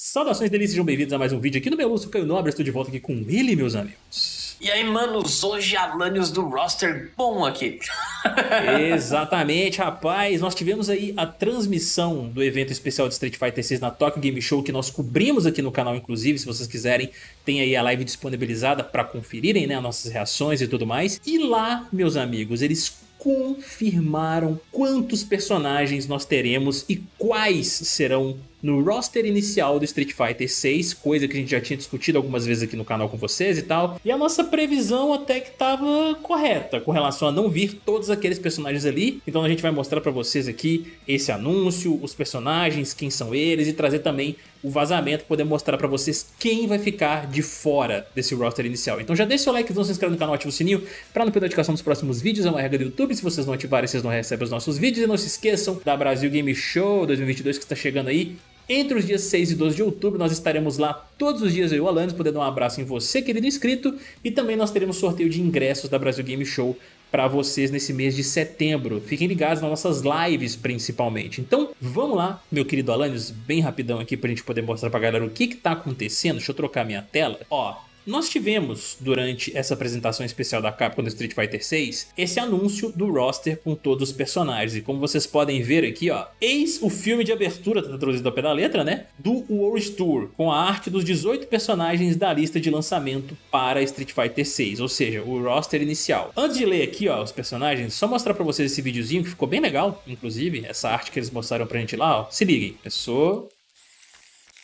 Saudações delícias, sejam bem-vindos a mais um vídeo aqui no meu Lúcio Caio Nobre, estou de volta aqui com ele, meus amigos. E aí, manos, hoje Alanios do roster bom aqui. Exatamente, rapaz, nós tivemos aí a transmissão do evento especial de Street Fighter 6 na Tokyo Game Show, que nós cobrimos aqui no canal, inclusive, se vocês quiserem, tem aí a live disponibilizada para conferirem, né, nossas reações e tudo mais. E lá, meus amigos, eles confirmaram quantos personagens nós teremos e quais serão no roster inicial do Street Fighter 6, coisa que a gente já tinha discutido algumas vezes aqui no canal com vocês e tal. E a nossa previsão até que estava correta com relação a não vir todos aqueles personagens ali. Então a gente vai mostrar para vocês aqui esse anúncio, os personagens, quem são eles e trazer também o vazamento, poder mostrar para vocês quem vai ficar de fora desse roster inicial. Então já deixa seu like, se inscreve no canal, ativa o sininho para não perder a notificação dos próximos vídeos, é uma regra do YouTube, se vocês não ativarem vocês não recebem os nossos vídeos e não se esqueçam da Brasil Game Show 2022 que está chegando aí, entre os dias 6 e 12 de outubro nós estaremos lá todos os dias eu e o Alanis, poder dar um abraço em você, querido inscrito, e também nós teremos sorteio de ingressos da Brasil Game Show para vocês nesse mês de setembro. Fiquem ligados nas nossas lives principalmente. Então vamos lá, meu querido Alanis, bem rapidão aqui para a gente poder mostrar para a galera o que está acontecendo. Deixa eu trocar minha tela. Ó, nós tivemos, durante essa apresentação especial da Capcom do Street Fighter 6, esse anúncio do roster com todos os personagens. E como vocês podem ver aqui, ó, eis o filme de abertura, tá traduzido ao pé da letra, né? Do World Tour, com a arte dos 18 personagens da lista de lançamento para Street Fighter 6, ou seja, o roster inicial. Antes de ler aqui, ó, os personagens, só mostrar pra vocês esse videozinho que ficou bem legal, inclusive, essa arte que eles mostraram pra gente lá, ó. Se liguem, pessoa,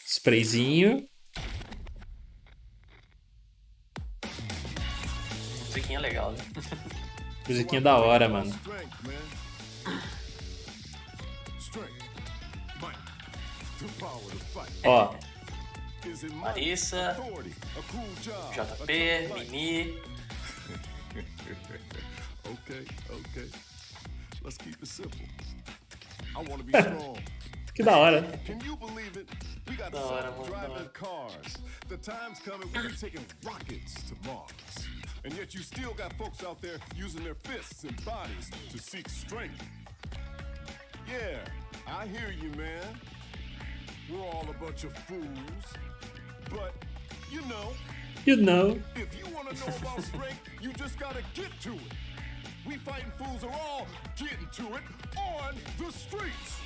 sprayzinho, musiquinha legal, né? musiquinha da hora, mano. Ó. Marissa, JP, Mimi. okay, okay. Let's keep it simple. I want to be strong. Que da hora. Can you believe it? We got driving cars. The time's coming when we're taking rockets to Mars. And yet you still got folks out there using their fists and bodies to seek strength. Yeah, I hear you, man. We're all a bunch of fools. But, you know. You know. If you want to know about strength, you just gotta get to it. We fighting fools are all getting to it on the streets.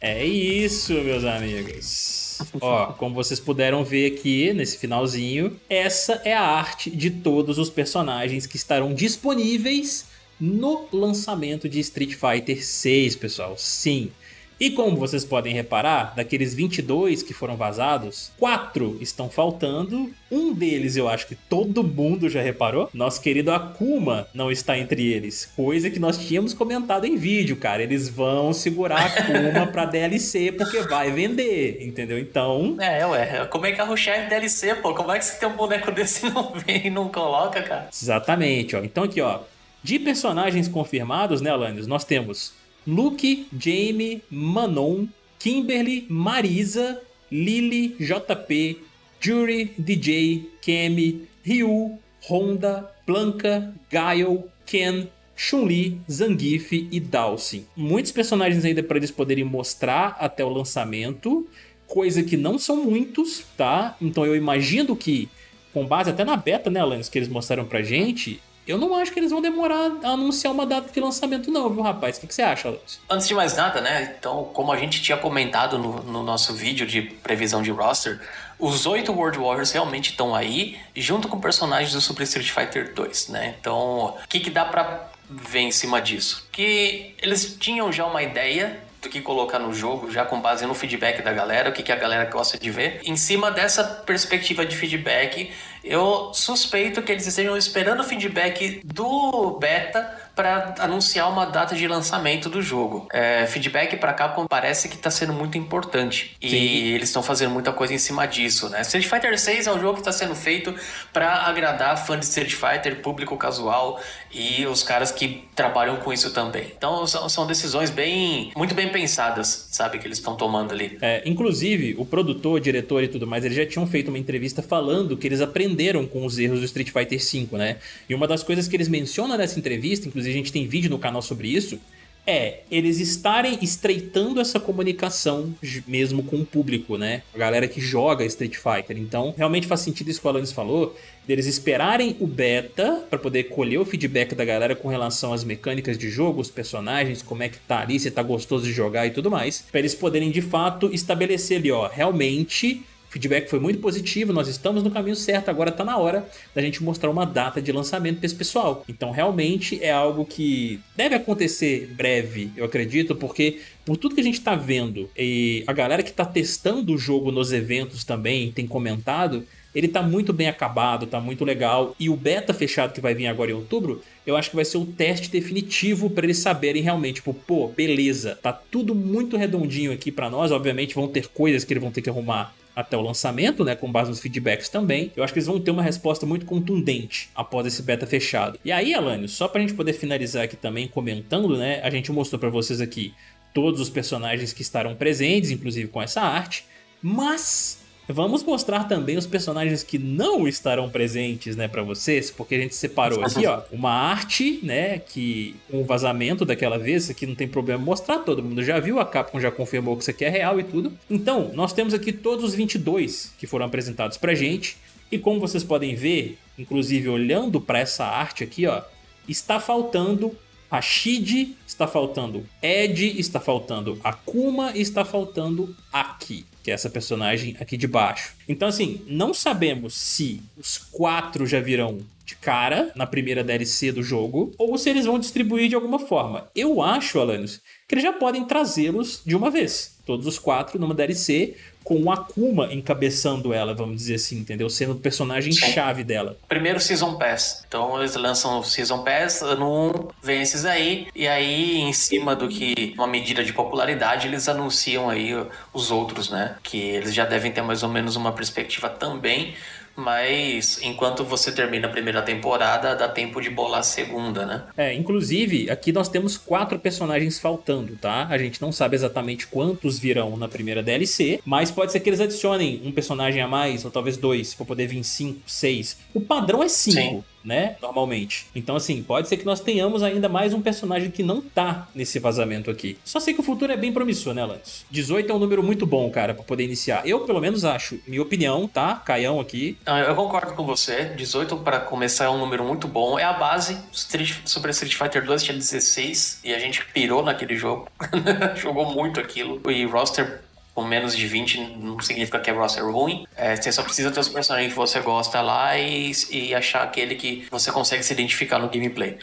É isso, meus amigos. Ó, como vocês puderam ver aqui nesse finalzinho, essa é a arte de todos os personagens que estarão disponíveis no lançamento de Street Fighter 6, pessoal. Sim, e como vocês podem reparar, daqueles 22 que foram vazados, quatro estão faltando. Um deles eu acho que todo mundo já reparou. Nosso querido Akuma não está entre eles. Coisa que nós tínhamos comentado em vídeo, cara. Eles vão segurar Akuma pra DLC porque vai vender, entendeu? Então... É, ué. Como é que carro-chefe DLC, pô? Como é que você tem um boneco desse e não vem e não coloca, cara? Exatamente, ó. Então aqui, ó. De personagens confirmados, né, Alanis? Nós temos Luke, Jamie, Manon, Kimberly, Marisa, Lily, JP, Jury, DJ, Kemi, Ryu, Honda, Blanca, Gaio, Ken, Chun-Li, Zangief e Dawson. Muitos personagens ainda para eles poderem mostrar até o lançamento, coisa que não são muitos, tá? Então eu imagino que, com base até na beta, né, Alanis, que eles mostraram pra gente, eu não acho que eles vão demorar a anunciar uma data de lançamento não, viu rapaz? O que, que você acha, Alex? Antes de mais nada, né? Então, como a gente tinha comentado no, no nosso vídeo de previsão de roster, os oito World Warriors realmente estão aí, junto com personagens do Super Street Fighter 2, né? Então, o que, que dá pra ver em cima disso? Que eles tinham já uma ideia do que colocar no jogo, já com base no feedback da galera, o que, que a galera gosta de ver. Em cima dessa perspectiva de feedback, eu suspeito que eles estejam esperando o feedback do beta para anunciar uma data de lançamento do jogo. É, feedback para Capcom parece que está sendo muito importante Sim. e eles estão fazendo muita coisa em cima disso, né? Street Fighter 6 é um jogo que está sendo feito para agradar fã de Street Fighter, público casual e os caras que trabalham com isso também. Então são, são decisões bem, muito bem pensadas, sabe, que eles estão tomando ali. É, inclusive, o produtor, diretor e tudo mais, eles já tinham feito uma entrevista falando que eles aprenderam com os erros do Street Fighter 5, né? E uma das coisas que eles mencionam nessa entrevista, inclusive a gente tem vídeo no canal sobre isso, é eles estarem estreitando essa comunicação mesmo com o público, né? A galera que joga Street Fighter. Então, realmente faz sentido isso que o Alanis falou, deles esperarem o beta para poder colher o feedback da galera com relação às mecânicas de jogo, os personagens, como é que tá ali, se tá gostoso de jogar e tudo mais, para eles poderem de fato estabelecer ali, ó, realmente feedback foi muito positivo, nós estamos no caminho certo, agora está na hora da gente mostrar uma data de lançamento para esse pessoal. Então realmente é algo que deve acontecer breve, eu acredito, porque por tudo que a gente está vendo e a galera que está testando o jogo nos eventos também tem comentado, ele tá muito bem acabado, tá muito legal. E o beta fechado que vai vir agora em outubro, eu acho que vai ser o teste definitivo para eles saberem realmente, tipo, pô, beleza, tá tudo muito redondinho aqui para nós. Obviamente vão ter coisas que eles vão ter que arrumar até o lançamento, né, com base nos feedbacks também, eu acho que eles vão ter uma resposta muito contundente após esse beta fechado. E aí, Alânio, só pra gente poder finalizar aqui também comentando, né, a gente mostrou pra vocês aqui todos os personagens que estarão presentes, inclusive com essa arte, mas Vamos mostrar também os personagens que não estarão presentes, né, para vocês, porque a gente separou aqui, ó, uma arte, né, que com o vazamento daquela vez, isso aqui não tem problema mostrar, todo mundo já viu, a Capcom já confirmou que isso aqui é real e tudo. Então, nós temos aqui todos os 22 que foram apresentados pra gente, e como vocês podem ver, inclusive olhando para essa arte aqui, ó, está faltando Rashid, está faltando Ed, está faltando Akuma e está faltando Aki que é essa personagem aqui de baixo. Então assim, não sabemos se os quatro já virão de cara na primeira DLC do jogo, ou se eles vão distribuir de alguma forma. Eu acho, Alanis, que eles já podem trazê-los de uma vez. Todos os quatro numa DLC, com o Akuma encabeçando ela, vamos dizer assim, entendeu? Sendo o personagem-chave dela. Primeiro Season Pass. Então eles lançam o Season Pass, ano 1, vem esses aí, e aí em cima do que uma medida de popularidade, eles anunciam aí os outros, né? Que eles já devem ter mais ou menos uma perspectiva também mas enquanto você termina a primeira temporada, dá tempo de bolar a segunda, né? É, inclusive, aqui nós temos quatro personagens faltando, tá? A gente não sabe exatamente quantos virão na primeira DLC, mas pode ser que eles adicionem um personagem a mais, ou talvez dois, pra poder vir cinco, seis. O padrão é cinco né? Normalmente. Então, assim, pode ser que nós tenhamos ainda mais um personagem que não tá nesse vazamento aqui. Só sei que o futuro é bem promissor, né, Lance? 18 é um número muito bom, cara, pra poder iniciar. Eu, pelo menos, acho. Minha opinião, tá? Caião aqui. Ah, eu concordo com você. 18 para começar é um número muito bom. É a base. Street, Super Street Fighter 2 tinha 16 e a gente pirou naquele jogo. Jogou muito aquilo. E roster com menos de 20 não significa que é roster ruim. É, você só precisa ter os personagens que você gosta lá e, e achar aquele que você consegue se identificar no gameplay.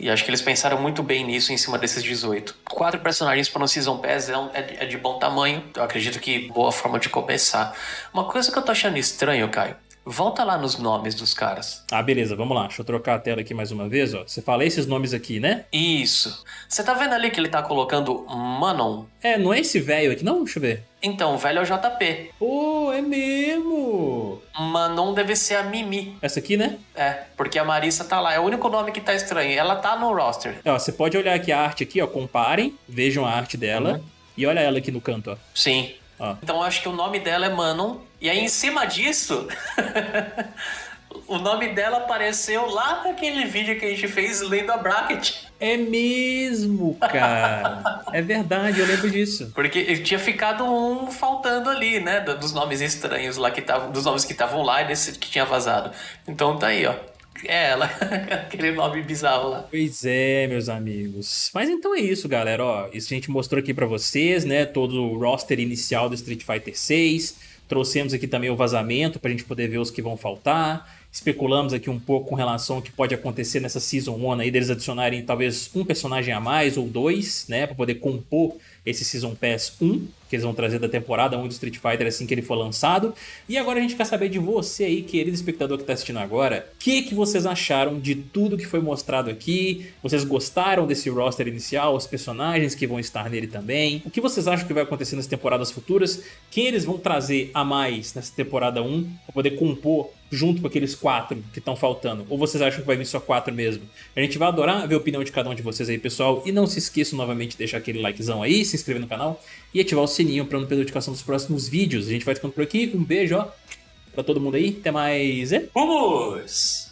E acho que eles pensaram muito bem nisso em cima desses 18. Quatro personagens para um Season Pass é, um, é, é, de bom tamanho. Eu acredito que boa forma de começar. Uma coisa que eu tô achando estranho, Caio, Volta lá nos nomes dos caras. Ah, beleza, vamos lá. Deixa eu trocar a tela aqui mais uma vez, ó. Você fala esses nomes aqui, né? Isso. Você tá vendo ali que ele tá colocando Manon? É, não é esse velho aqui, não? Deixa eu ver. Então, o velho é o JP. Oh, é mesmo! Manon deve ser a Mimi. Essa aqui, né? É, porque a Marissa tá lá. É o único nome que tá estranho. Ela tá no roster. Ó, você pode olhar aqui a arte aqui, ó. Comparem, vejam a arte dela. Uhum. E olha ela aqui no canto, ó. Sim. Então eu acho que o nome dela é Manon. E aí em cima disso, o nome dela apareceu lá naquele vídeo que a gente fez lendo a bracket. É mesmo, cara. é verdade, eu lembro disso. Porque tinha ficado um faltando ali, né? Dos nomes estranhos lá que estavam. Dos nomes que estavam lá e desse que tinha vazado. Então tá aí, ó. É ela, aquele nome bizarro lá. Pois é, meus amigos. Mas então é isso, galera. Ó, isso a gente mostrou aqui para vocês, né? Todo o roster inicial do Street Fighter 6. Trouxemos aqui também o vazamento pra gente poder ver os que vão faltar. Especulamos aqui um pouco com relação ao que pode acontecer nessa Season 1 aí, deles adicionarem talvez um personagem a mais ou dois, né? Pra poder compor esse Season Pass 1, que eles vão trazer da temporada 1 do Street Fighter assim que ele for lançado. E agora a gente quer saber de você aí, querido espectador que está assistindo agora, o que, que vocês acharam de tudo que foi mostrado aqui? Vocês gostaram desse roster inicial, os personagens que vão estar nele também? O que vocês acham que vai acontecer nas temporadas futuras? Quem eles vão trazer a mais nessa temporada 1 para poder compor junto com aqueles quatro que estão faltando? Ou vocês acham que vai vir só quatro mesmo? A gente vai adorar ver a opinião de cada um de vocês aí, pessoal. E não se esqueçam novamente de deixar aquele likezão aí, se inscrever no canal e ativar o sininho para não perder a notificação dos próximos vídeos. A gente vai ficando por aqui. Um beijo, ó, pra todo mundo aí. Até mais. Vamos!